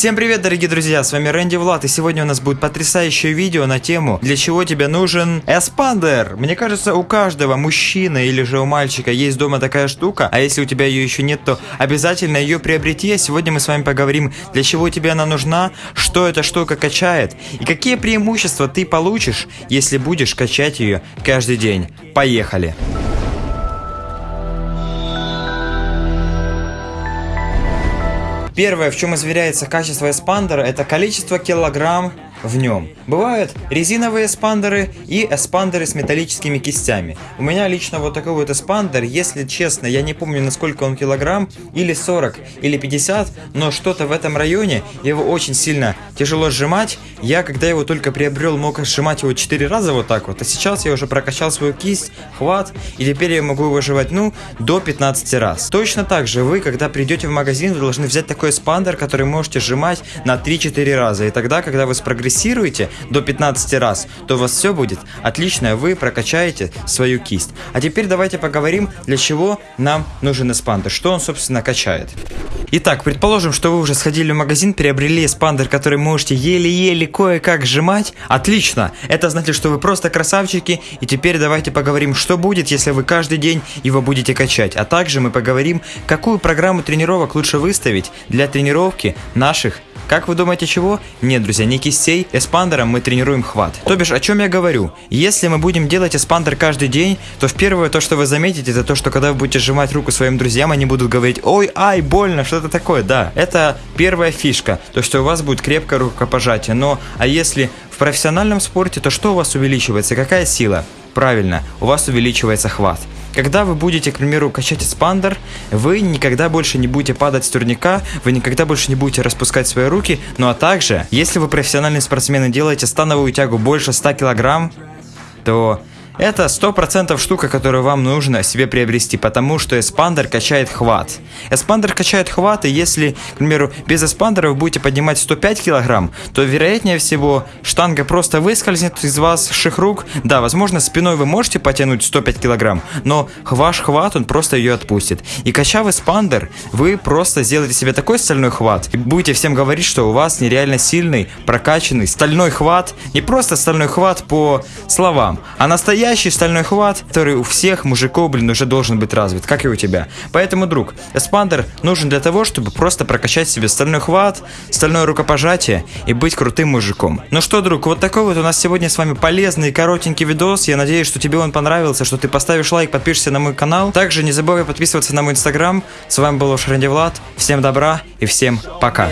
Всем привет, дорогие друзья, с вами Рэнди Влад, и сегодня у нас будет потрясающее видео на тему «Для чего тебе нужен эспандер?». Мне кажется, у каждого мужчины или же у мальчика есть дома такая штука, а если у тебя ее еще нет, то обязательно ее приобрети. А сегодня мы с вами поговорим, для чего тебе она нужна, что эта штука качает, и какие преимущества ты получишь, если будешь качать ее каждый день. Поехали! Первое, в чем измеряется качество эспандера, это количество килограмм в нем. Бывают резиновые эспандеры и эспандеры с металлическими кистями. У меня лично вот такой вот эспандер, если честно, я не помню насколько он килограмм, или 40, или 50, но что-то в этом районе, его очень сильно тяжело сжимать. Я, когда его только приобрел, мог сжимать его 4 раза вот так вот, а сейчас я уже прокачал свою кисть, хват, и теперь я могу его жать, ну, до 15 раз. Точно так же вы, когда придете в магазин, вы должны взять такой эспандер, который можете сжимать на 3-4 раза, и тогда, когда вы спрогрессируете прогрессируете до 15 раз, то у вас все будет отлично, вы прокачаете свою кисть. А теперь давайте поговорим, для чего нам нужен эспандер, что он, собственно, качает. Итак, предположим, что вы уже сходили в магазин, приобрели эспандер, который можете еле-еле кое-как сжимать. Отлично! Это значит, что вы просто красавчики. И теперь давайте поговорим, что будет, если вы каждый день его будете качать. А также мы поговорим, какую программу тренировок лучше выставить для тренировки наших как вы думаете, чего? Нет, друзья, не кистей, эспандером мы тренируем хват. То бишь, о чем я говорю? Если мы будем делать эспандер каждый день, то в первое то, что вы заметите, это то, что когда вы будете сжимать руку своим друзьям, они будут говорить, ой, ай, больно, что это такое? Да, это первая фишка, то, что у вас будет крепкое рукопожатие. Но, а если в профессиональном спорте, то что у вас увеличивается? Какая сила? Правильно, у вас увеличивается хват. Когда вы будете, к примеру, качать эспандер, вы никогда больше не будете падать с турника, вы никогда больше не будете распускать свои руки, ну а также, если вы профессиональный спортсмен и делаете становую тягу больше 100 килограмм, то это 100% штука, которую вам нужно себе приобрести, потому что эспандер качает хват. Эспандер качает хват, и если, к примеру, без эспандера вы будете поднимать 105 килограмм, то вероятнее всего штанга просто выскользнет из ваших рук. Да, возможно, спиной вы можете потянуть 105 килограмм, но ваш хват, он просто ее отпустит. И качав эспандер, вы просто сделаете себе такой стальной хват, и будете всем говорить, что у вас нереально сильный, прокачанный стальной хват, не просто стальной хват по словам, а настоящий настоящий стальной хват, который у всех мужиков, блин, уже должен быть развит, как и у тебя. Поэтому, друг, эспандер нужен для того, чтобы просто прокачать себе стальной хват, стальное рукопожатие и быть крутым мужиком. Ну что, друг, вот такой вот у нас сегодня с вами полезный и коротенький видос. Я надеюсь, что тебе он понравился, что ты поставишь лайк, подпишешься на мой канал. Также не забывай подписываться на мой инстаграм. С вами был Шранди Влад. Всем добра и всем пока.